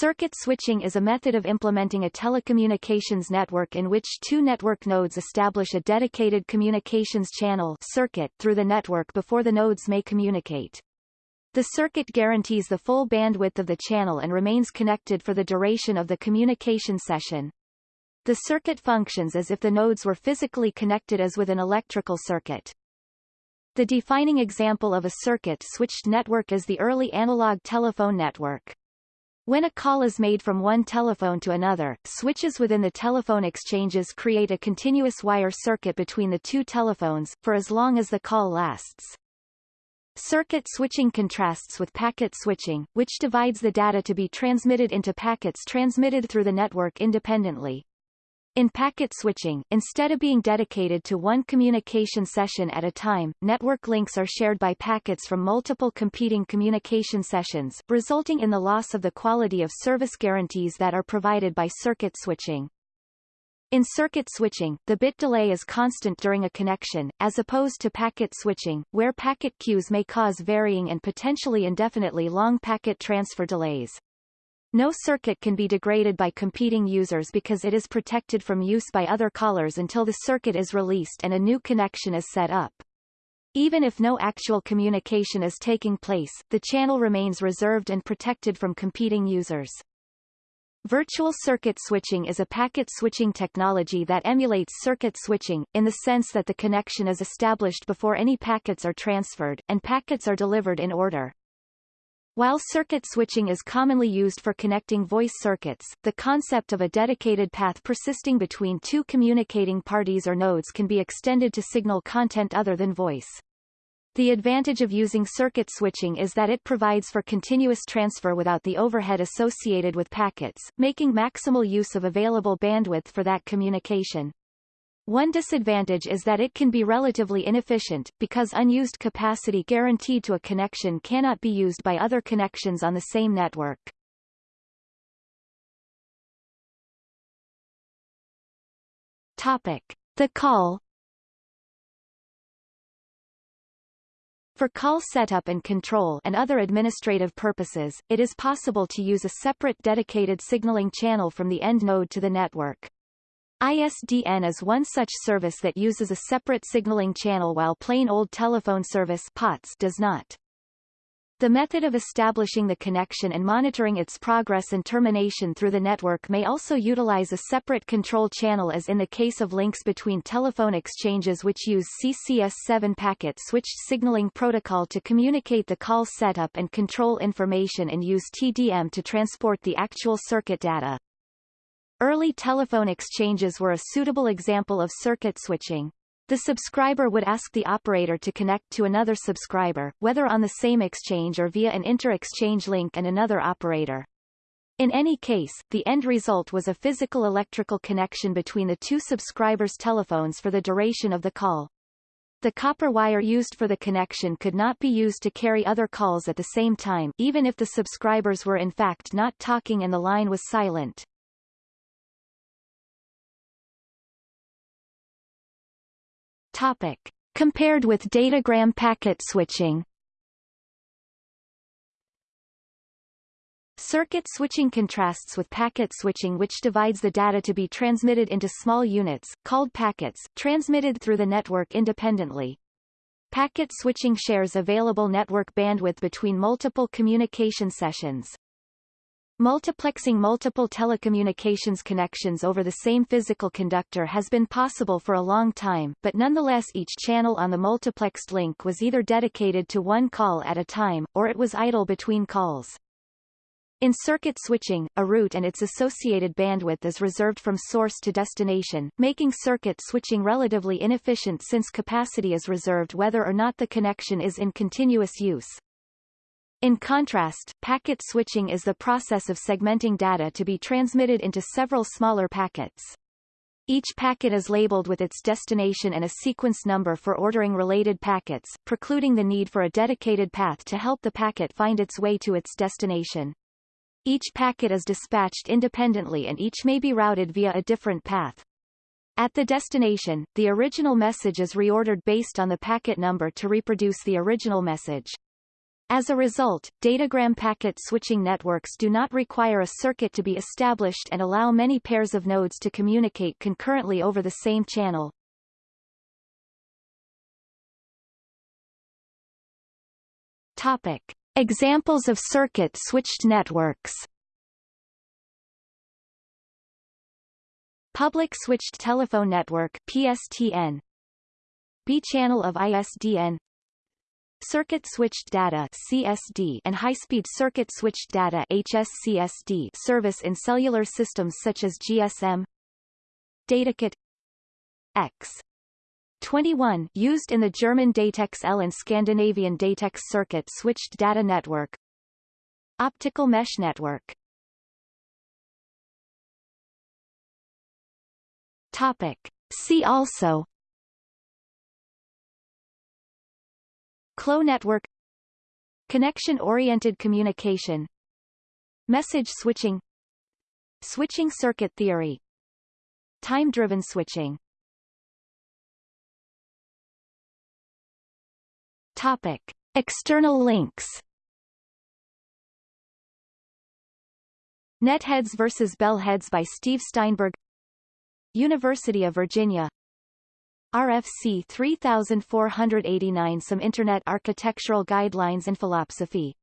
Circuit switching is a method of implementing a telecommunications network in which two network nodes establish a dedicated communications channel circuit through the network before the nodes may communicate. The circuit guarantees the full bandwidth of the channel and remains connected for the duration of the communication session. The circuit functions as if the nodes were physically connected as with an electrical circuit. The defining example of a circuit-switched network is the early analog telephone network. When a call is made from one telephone to another, switches within the telephone exchanges create a continuous wire circuit between the two telephones, for as long as the call lasts. Circuit switching contrasts with packet switching, which divides the data to be transmitted into packets transmitted through the network independently. In packet switching, instead of being dedicated to one communication session at a time, network links are shared by packets from multiple competing communication sessions, resulting in the loss of the quality of service guarantees that are provided by circuit switching. In circuit switching, the bit delay is constant during a connection, as opposed to packet switching, where packet queues may cause varying and potentially indefinitely long packet transfer delays. No circuit can be degraded by competing users because it is protected from use by other callers until the circuit is released and a new connection is set up. Even if no actual communication is taking place, the channel remains reserved and protected from competing users. Virtual circuit switching is a packet switching technology that emulates circuit switching, in the sense that the connection is established before any packets are transferred, and packets are delivered in order. While circuit switching is commonly used for connecting voice circuits, the concept of a dedicated path persisting between two communicating parties or nodes can be extended to signal content other than voice. The advantage of using circuit switching is that it provides for continuous transfer without the overhead associated with packets, making maximal use of available bandwidth for that communication. One disadvantage is that it can be relatively inefficient, because unused capacity guaranteed to a connection cannot be used by other connections on the same network. Topic. The call For call setup and control and other administrative purposes, it is possible to use a separate dedicated signaling channel from the end node to the network. ISDN is one such service that uses a separate signaling channel while plain old telephone service POTS does not. The method of establishing the connection and monitoring its progress and termination through the network may also utilize a separate control channel as in the case of links between telephone exchanges which use CCS7 packet switched signaling protocol to communicate the call setup and control information and use TDM to transport the actual circuit data. Early telephone exchanges were a suitable example of circuit switching. The subscriber would ask the operator to connect to another subscriber, whether on the same exchange or via an inter-exchange link and another operator. In any case, the end result was a physical electrical connection between the two subscribers' telephones for the duration of the call. The copper wire used for the connection could not be used to carry other calls at the same time, even if the subscribers were in fact not talking and the line was silent. Topic. Compared with datagram packet switching Circuit switching contrasts with packet switching which divides the data to be transmitted into small units, called packets, transmitted through the network independently. Packet switching shares available network bandwidth between multiple communication sessions. Multiplexing multiple telecommunications connections over the same physical conductor has been possible for a long time, but nonetheless each channel on the multiplexed link was either dedicated to one call at a time, or it was idle between calls. In circuit switching, a route and its associated bandwidth is reserved from source to destination, making circuit switching relatively inefficient since capacity is reserved whether or not the connection is in continuous use. In contrast, packet switching is the process of segmenting data to be transmitted into several smaller packets. Each packet is labeled with its destination and a sequence number for ordering related packets, precluding the need for a dedicated path to help the packet find its way to its destination. Each packet is dispatched independently and each may be routed via a different path. At the destination, the original message is reordered based on the packet number to reproduce the original message. As a result, datagram packet switching networks do not require a circuit to be established and allow many pairs of nodes to communicate concurrently over the same channel. Topic. Examples of circuit-switched networks Public Switched Telephone Network PSTN B-channel of ISDN Circuit Switched Data CSD and High-Speed Circuit Switched Data HSCSD service in cellular systems such as GSM Datakit X 21 used in the German Datex L and Scandinavian Datex Circuit Switched Data Network Optical Mesh Network Topic. See also Clos network. Connection-oriented communication. Message switching. Switching circuit theory. Time-driven switching. Topic. External links. Netheads vs. Bellheads by Steve Steinberg. University of Virginia RFC 3489 Some Internet Architectural Guidelines and Philosophy